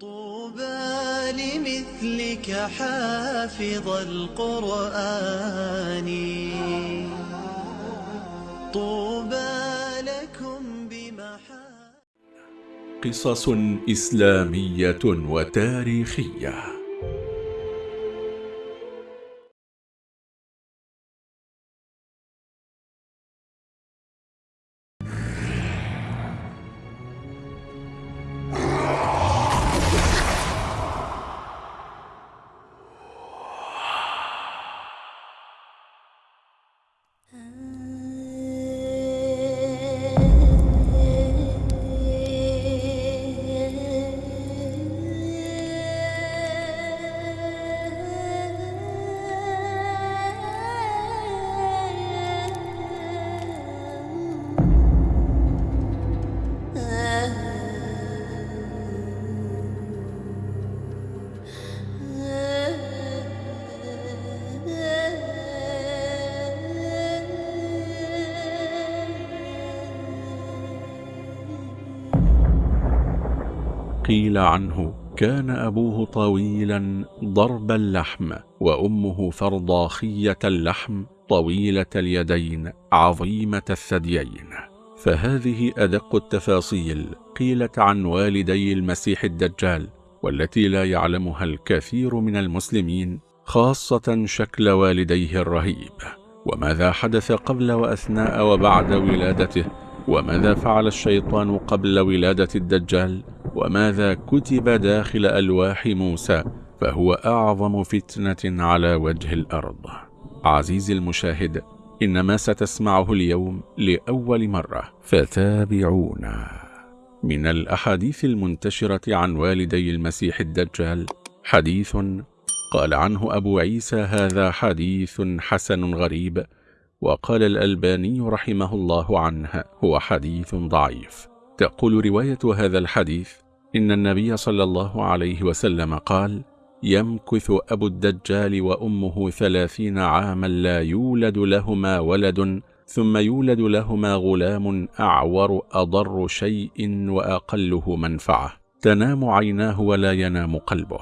طوبى لمثلك حافظ القرآن. طوبى لكم بمحا قصص إسلامية وتاريخية. قيل عنه كان أبوه طويلا ضرب اللحم وأمه فرضاخية اللحم طويلة اليدين عظيمة الثديين. فهذه أدق التفاصيل قيلت عن والدي المسيح الدجال والتي لا يعلمها الكثير من المسلمين خاصة شكل والديه الرهيب. وماذا حدث قبل وأثناء وبعد ولادته؟ وماذا فعل الشيطان قبل ولادة الدجال؟ وماذا كتب داخل ألواح موسى فهو أعظم فتنة على وجه الأرض. عزيزي المشاهد إن ما ستسمعه اليوم لأول مرة. فتابعونا. من الأحاديث المنتشرة عن والدي المسيح الدجال حديث قال عنه أبو عيسى هذا حديث حسن غريب وقال الألباني رحمه الله عنه هو حديث ضعيف. تقول رواية هذا الحديث إن النبي صلى الله عليه وسلم قال يمكث أبو الدجال وأمه ثلاثين عاما لا يولد لهما ولد ثم يولد لهما غلام أعور أضر شيء وأقله منفعة. تنام عيناه ولا ينام قلبه.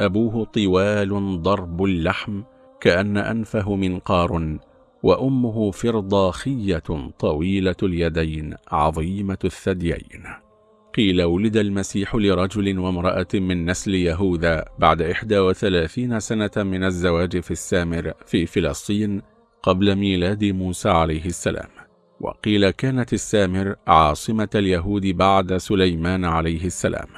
أبوه طوال ضرب اللحم كأن أنفه منقار وأمه فرضاخية طويلة اليدين عظيمة الثديين. قيل ولد المسيح لرجل وامرأة من نسل يهوذا بعد 31 سنة من الزواج في السامر في فلسطين قبل ميلاد موسى عليه السلام. وقيل كانت السامر عاصمة اليهود بعد سليمان عليه السلام.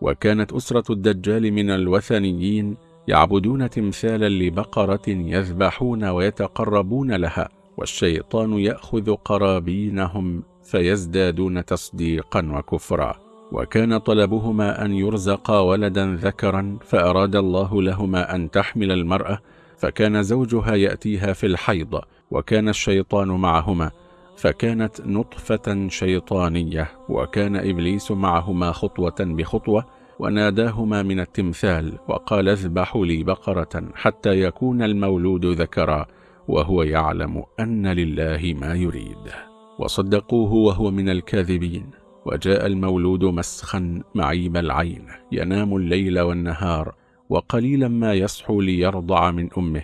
وكانت أسرة الدجال من الوثنيين يعبدون تمثالا لبقرة يذبحون ويتقربون لها والشيطان يأخذ قرابينهم. فيزدادون تصديقا وكفرا. وكان طلبهما أن يرزقا ولدا ذكرا فأراد الله لهما أن تحمل المرأة فكان زوجها يأتيها في الحيض وكان الشيطان معهما فكانت نطفة شيطانية وكان إبليس معهما خطوة بخطوة وناداهما من التمثال وقال اذبحوا لي بقرة حتى يكون المولود ذكرا وهو يعلم أن لله ما يريد. وصدقوه وهو من الكاذبين. وجاء المولود مسخا معيب العين ينام الليل والنهار وقليلا ما يصحو ليرضع من أمه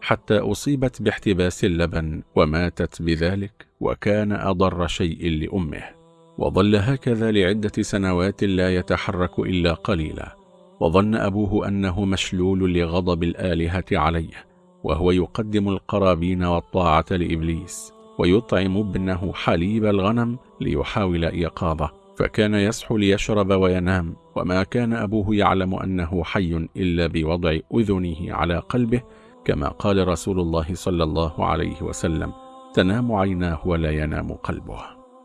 حتى أصيبت باحتباس اللبن وماتت بذلك وكان أضر شيء لأمه. وظل هكذا لعدة سنوات لا يتحرك إلا قليلا. وظن أبوه أنه مشلول لغضب الآلهة عليه وهو يقدم القرابين والطاعة لإبليس. ويطعم ابنه حليب الغنم ليحاول إيقاظه فكان يصحو ليشرب وينام وما كان أبوه يعلم أنه حي إلا بوضع أذنه على قلبه كما قال رسول الله صلى الله عليه وسلم تنام عيناه ولا ينام قلبه.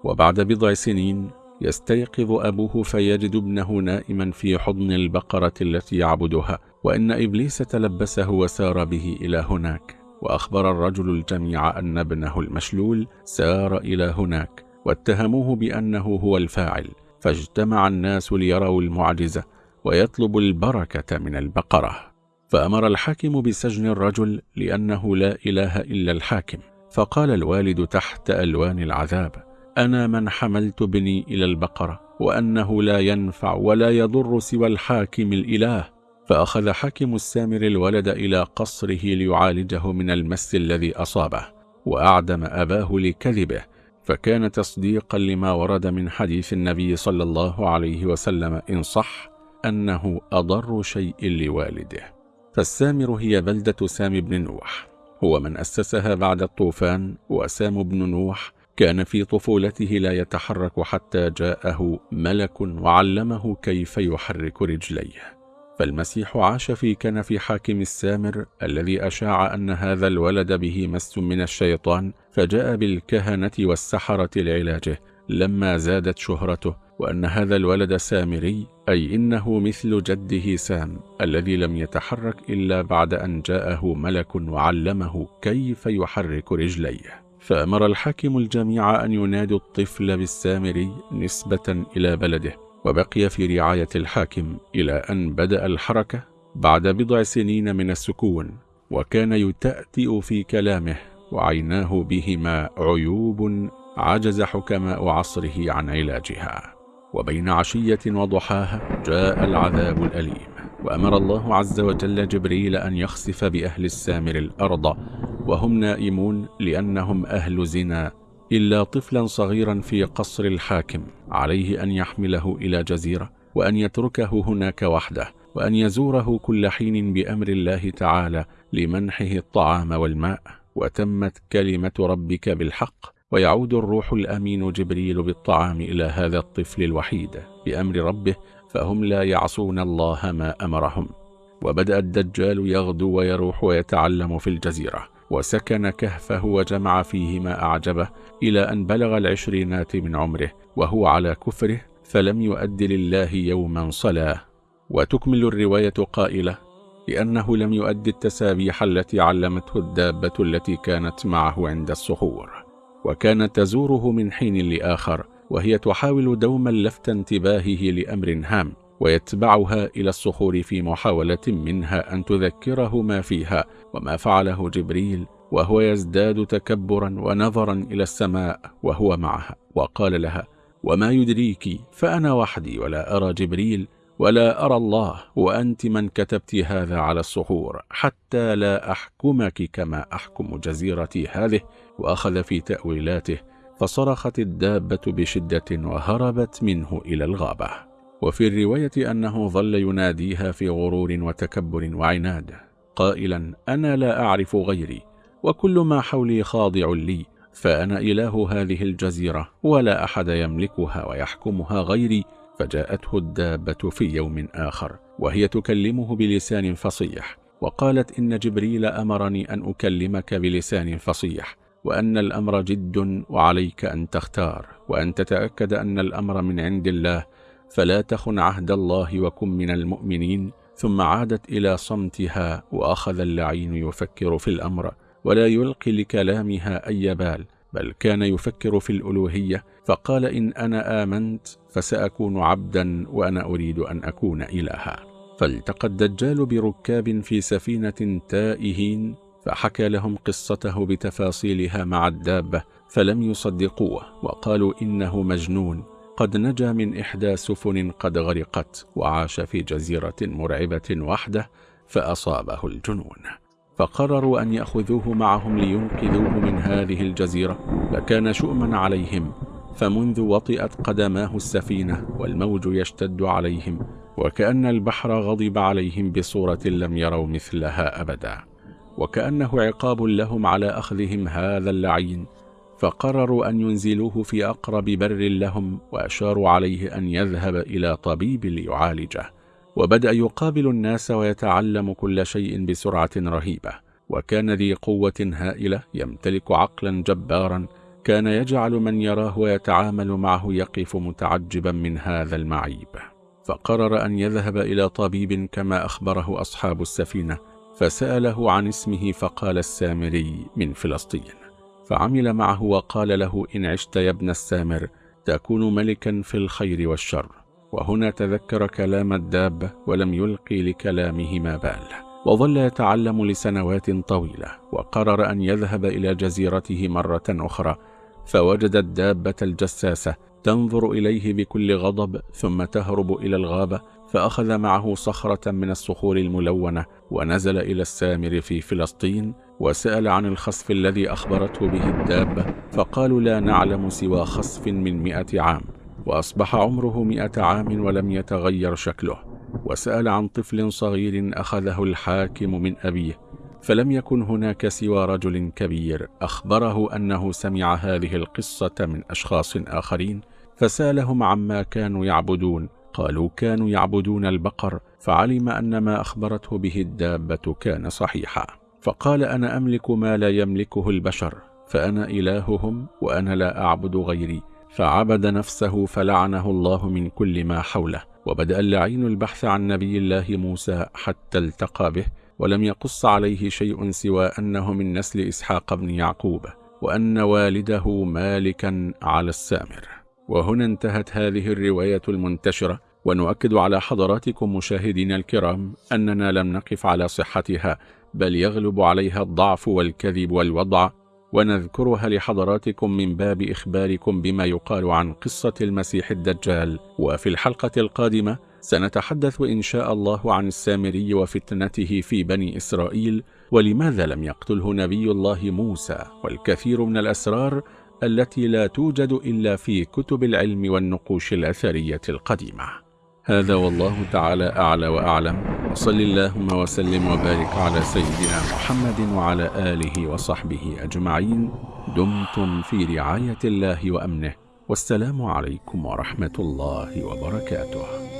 وبعد بضع سنين يستيقظ أبوه فيجد ابنه نائما في حضن البقرة التي يعبدها وإن إبليس تلبسه وسار به إلى هناك. وأخبر الرجل الجميع أن ابنه المشلول سار إلى هناك واتهموه بأنه هو الفاعل فاجتمع الناس ليروا المعجزة ويطلب البركة من البقرة. فأمر الحاكم بسجن الرجل لأنه لا إله إلا الحاكم. فقال الوالد تحت ألوان العذاب أنا من حملت ابني إلى البقرة وأنه لا ينفع ولا يضر سوى الحاكم الإله. فأخذ حاكم السامر الولد إلى قصره ليعالجه من المس الذي أصابه وأعدم أباه لكذبه فكان تصديقا لما ورد من حديث النبي صلى الله عليه وسلم إن صح أنه أضر شيء لوالده. فالسامر هي بلدة سام بن نوح هو من أسسها بعد الطوفان وسام بن نوح كان في طفولته لا يتحرك حتى جاءه ملك وعلمه كيف يحرك رجليه. فالمسيح عاش في كنف حاكم السامر الذي أشاع أن هذا الولد به مس من الشيطان فجاء بالكهنة والسحرة لعلاجه. لما زادت شهرته وأن هذا الولد سامري أي إنه مثل جده سام الذي لم يتحرك إلا بعد أن جاءه ملك وعلمه كيف يحرك رجليه. فأمر الحاكم الجميع أن ينادوا الطفل بالسامري نسبة إلى بلده. وبقي في رعاية الحاكم إلى أن بدأ الحركة بعد بضع سنين من السكون وكان يتأتئ في كلامه وعيناه بهما عيوب عجز حكماء عصره عن علاجها. وبين عشية وضحاها جاء العذاب الأليم وأمر الله عز وجل جبريل أن يخسف بأهل السامر الأرض وهم نائمون لأنهم أهل زنا إلا طفلا صغيرا في قصر الحاكم عليه أن يحمله إلى جزيرة وأن يتركه هناك وحده وأن يزوره كل حين بأمر الله تعالى لمنحه الطعام والماء. وتمت كلمة ربك بالحق ويعود الروح الأمين جبريل بالطعام إلى هذا الطفل الوحيد بأمر ربه فهم لا يعصون الله ما أمرهم. وبدأ الدجال يغدو ويروح ويتعلم في الجزيرة. وسكن كهفه وجمع فيه ما أعجبه إلى أن بلغ العشرينات من عمره وهو على كفره فلم يؤد لله يوما صلاة. وتكمل الرواية قائلة لأنه لم يؤد التسابيح التي علمته الدابة التي كانت معه عند الصخور. وكانت تزوره من حين لآخر وهي تحاول دوما لفت انتباهه لأمر هام. ويتبعها إلى الصخور في محاولة منها أن تذكره ما فيها وما فعله جبريل وهو يزداد تكبرا ونظرا إلى السماء وهو معها. وقال لها وما يدريك فأنا وحدي ولا أرى جبريل ولا أرى الله وأنت من كتبت هذا على الصخور حتى لا أحكمك كما أحكم جزيرتي هذه. وأخذ في تأويلاته فصرخت الدابة بشدة وهربت منه إلى الغابة. وفي الرواية أنه ظل يناديها في غرور وتكبر وعناد قائلا أنا لا أعرف غيري وكل ما حولي خاضع لي فأنا إله هذه الجزيرة ولا أحد يملكها ويحكمها غيري. فجاءته الدابة في يوم آخر وهي تكلمه بلسان فصيح وقالت إن جبريل أمرني أن أكلمك بلسان فصيح وأن الأمر جد وعليك أن تختار وأن تتأكد أن الأمر من عند الله فلا تخن عهد الله وكن من المؤمنين ثم عادت إلى صمتها وأخذ اللعين يفكر في الأمر ولا يلقي لكلامها أي بال بل كان يفكر في الألوهية فقال إن أنا آمنت فسأكون عبدا وأنا أريد أن أكون إلها. فالتقى الدجال بركاب في سفينة تائهين فحكى لهم قصته بتفاصيلها مع الدابة فلم يصدقوه وقالوا إنه مجنون. قد نجا من إحدى سفن قد غرقت وعاش في جزيرة مرعبة وحده فأصابه الجنون. فقرروا أن يأخذوه معهم لينقذوه من هذه الجزيرة فكان شؤما عليهم فمنذ وطئت قدماه السفينة والموج يشتد عليهم وكأن البحر غضب عليهم بصورة لم يروا مثلها أبدا. وكأنه عقاب لهم على أخذهم هذا اللعين فقرروا أن ينزلوه في أقرب بر لهم وأشاروا عليه أن يذهب إلى طبيب ليعالجه. وبدأ يقابل الناس ويتعلم كل شيء بسرعة رهيبة. وكان ذي قوة هائلة يمتلك عقلا جبارا. كان يجعل من يراه ويتعامل معه يقف متعجبا من هذا المعيب. فقرر أن يذهب إلى طبيب كما أخبره أصحاب السفينة فسأله عن اسمه فقال السامري من فلسطين. فعمل معه وقال له إن عشت يا ابن السامر تكون ملكا في الخير والشر. وهنا تذكر كلام الدابة ولم يلقي لكلامه ما بال. وظل يتعلم لسنوات طويلة وقرر أن يذهب إلى جزيرته مرة أخرى. فوجد الدابة الجساسة تنظر إليه بكل غضب ثم تهرب إلى الغابة فأخذ معه صخرة من الصخور الملونة ونزل إلى السامر في فلسطين وسأل عن الخصف الذي أخبرته به الدابة فقالوا لا نعلم سوى خصف من مئة عام وأصبح عمره مئة عام ولم يتغير شكله. وسأل عن طفل صغير أخذه الحاكم من أبيه فلم يكن هناك سوى رجل كبير. أخبره أنه سمع هذه القصة من أشخاص آخرين فسألهم عما كانوا يعبدون. قالوا كانوا يعبدون البقر فعلم أن ما أخبرته به الدابة كان صحيحا. فقال أنا أملك ما لا يملكه البشر فأنا إلههم وأنا لا أعبد غيري. فعبد نفسه فلعنه الله من كل ما حوله. وبدأ اللعين البحث عن نبي الله موسى حتى التقى به ولم يقص عليه شيء سوى أنه من نسل إسحاق بن يعقوب وأن والده مالكا على السامر. وهنا انتهت هذه الرواية المنتشرة ونؤكد على حضراتكم مشاهدينا الكرام أننا لم نقف على صحتها. بل يغلب عليها الضعف والكذب والوضع ونذكرها لحضراتكم من باب إخباركم بما يقال عن قصة المسيح الدجال. وفي الحلقة القادمة سنتحدث إن شاء الله عن السامري وفتنته في بني إسرائيل ولماذا لم يقتله نبي الله موسى والكثير من الأسرار التي لا توجد إلا في كتب العلم والنقوش الأثرية القديمة. هذا والله تعالى أعلى وأعلم. وصل اللهم وسلم وبارك على سيدنا محمد وعلى آله وصحبه أجمعين. دمتم في رعاية الله وأمنه. والسلام عليكم ورحمة الله وبركاته.